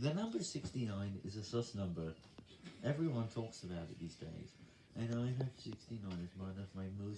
The number 69 is a sus number. Everyone talks about it these days. And I have 69 as one of my most.